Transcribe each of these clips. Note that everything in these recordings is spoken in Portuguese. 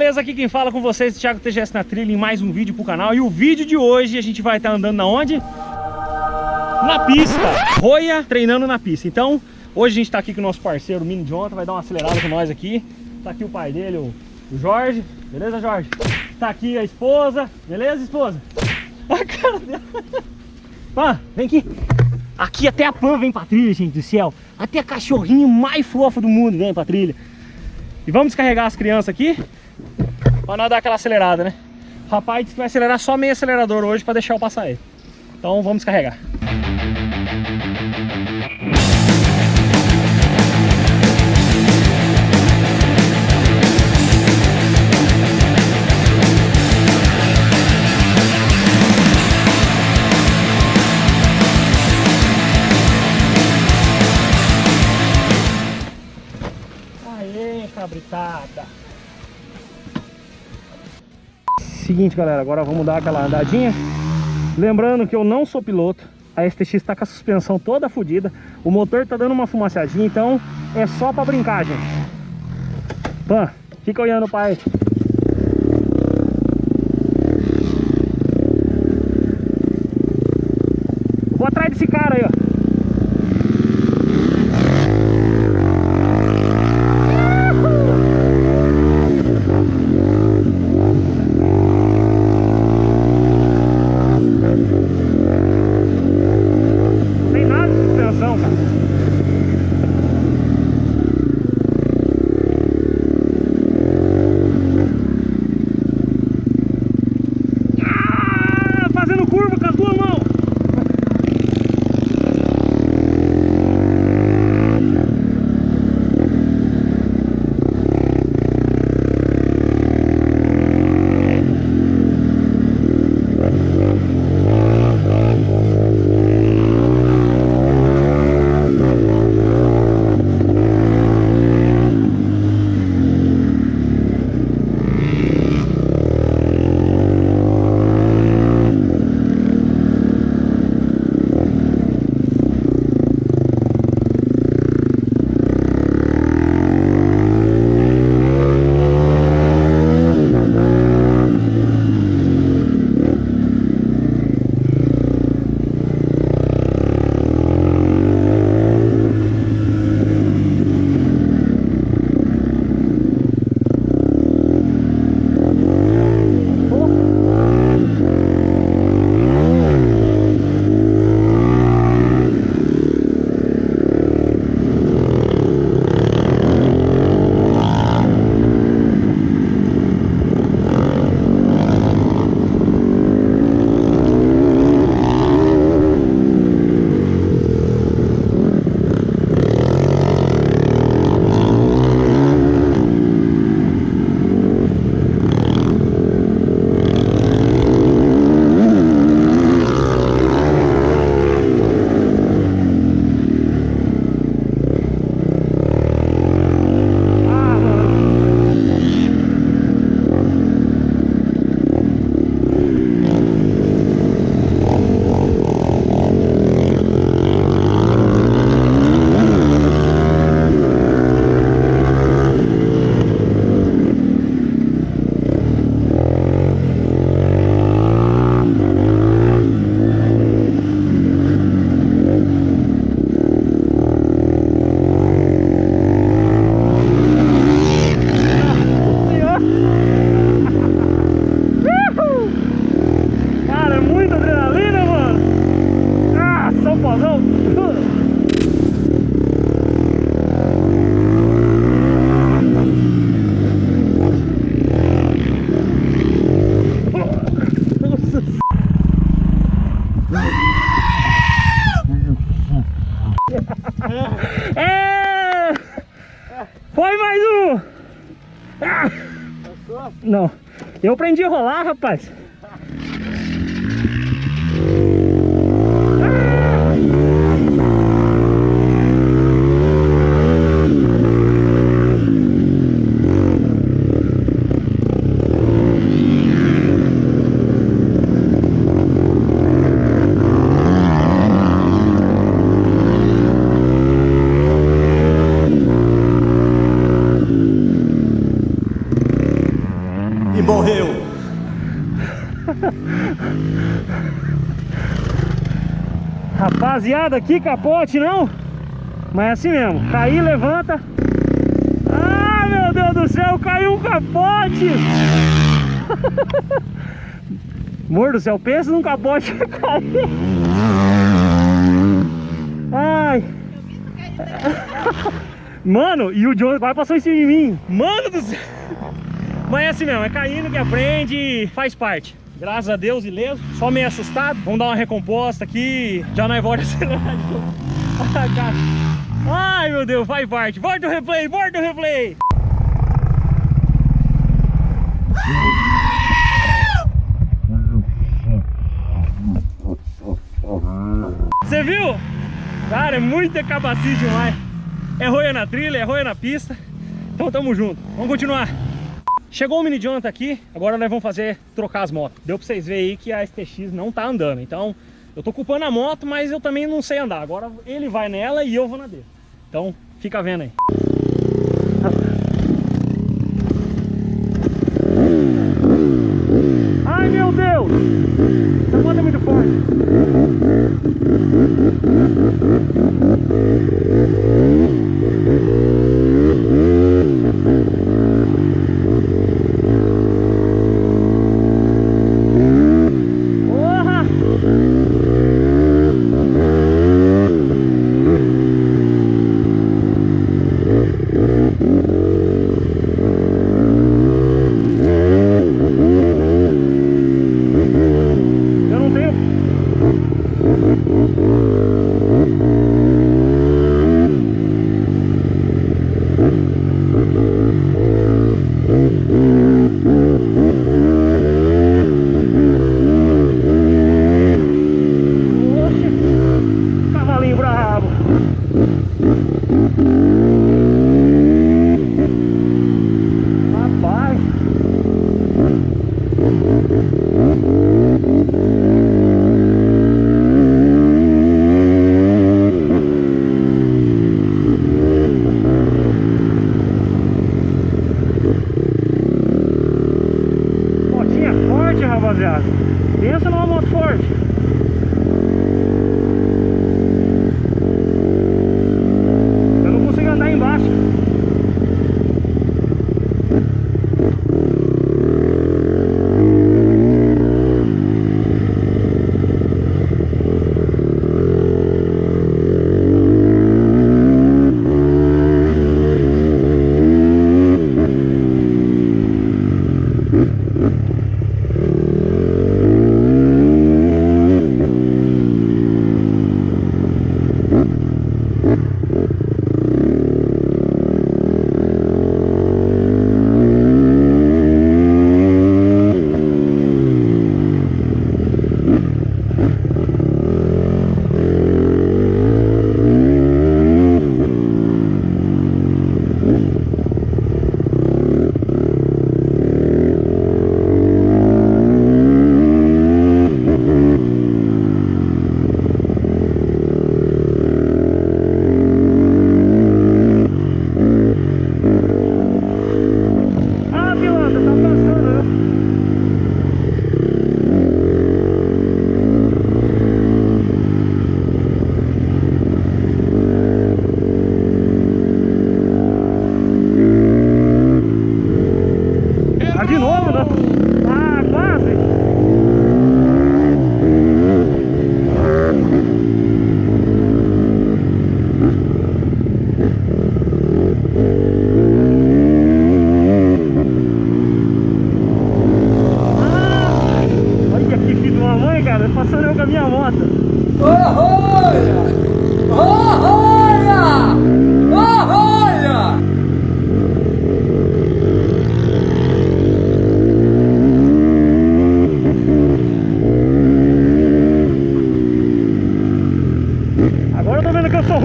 aqui quem fala com vocês é Thiago TGS na trilha em mais um vídeo pro canal. E o vídeo de hoje a gente vai estar andando na onde? Na pista, Roia treinando na pista. Então, hoje a gente tá aqui com o nosso parceiro Mini Jonathan Vai dar uma acelerada com nós aqui. Tá aqui o pai dele, o, o Jorge. Beleza, Jorge? Tá aqui a esposa. Beleza, esposa? A cara dela. Pã, vem aqui. Aqui até a Pan vem pra trilha, gente do céu. Até a cachorrinho mais fofa do mundo vem pra trilha. E vamos descarregar as crianças aqui Pra nós dar aquela acelerada, né? O rapaz disse que vai acelerar só meio acelerador hoje pra deixar eu passar ele. Então vamos descarregar. Seguinte, galera, agora vamos dar aquela andadinha. Lembrando que eu não sou piloto. A STX está com a suspensão toda fodida. O motor tá dando uma fumaciadinha, então é só para brincar, gente. Pan, fica olhando pai. Não. Eu aprendi a rolar, rapaz. Rapaziada, que capote não? Mas é assim mesmo, cair, levanta. Ah, meu Deus do céu, caiu um capote! Amor do céu, pensa num capote cair Ai. Mano, e o John quase passou em cima de mim. Mano do céu. Mas é assim mesmo, é caindo que aprende faz parte Graças a Deus, ileso. Só meio assustado. Vamos dar uma recomposta aqui. Já não é volta acelerar de. Ai, meu Deus, vai parte. Volta o replay, volta o replay. Você viu? Cara, é muito cabacice demais. É roia na trilha, é roia na pista. Então tamo junto. Vamos continuar. Chegou o Mini Jonathan aqui, agora nós vamos fazer trocar as motos. Deu pra vocês verem aí que a STX não tá andando, então eu tô culpando a moto, mas eu também não sei andar. Agora ele vai nela e eu vou na dele. Então fica vendo aí.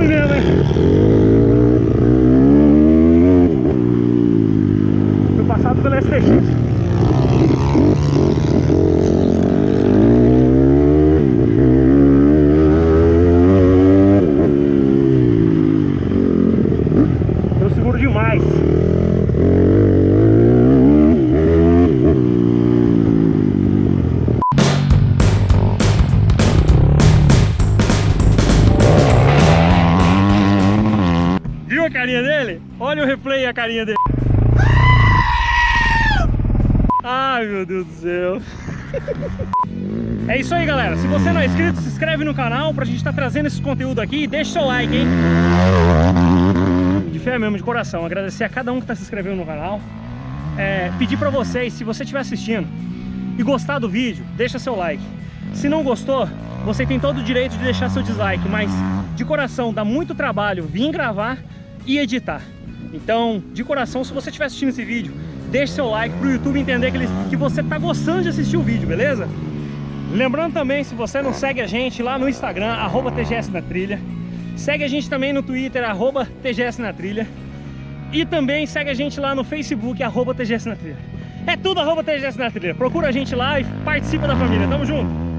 mulher, né? Foi passado pela STX. Eu seguro demais. Carinha dele. Ai, meu Deus do céu. É isso aí, galera. Se você não é inscrito, se inscreve no canal pra gente estar tá trazendo esse conteúdo aqui. Deixa seu like, hein? De fé mesmo, de coração. Agradecer a cada um que tá se inscrevendo no canal. É, pedir pra vocês, se você estiver assistindo e gostar do vídeo, deixa seu like. Se não gostou, você tem todo o direito de deixar seu dislike, mas de coração, dá muito trabalho vir gravar e editar. Então, de coração, se você estiver assistindo esse vídeo, deixe seu like para o YouTube entender que, ele, que você está gostando de assistir o vídeo, beleza? Lembrando também, se você não segue a gente lá no Instagram, arroba TGS na Trilha, segue a gente também no Twitter, arroba TGS na Trilha, e também segue a gente lá no Facebook, arroba TGS na Trilha. É tudo arroba TGS na Trilha. Procura a gente lá e participa da família. Tamo junto!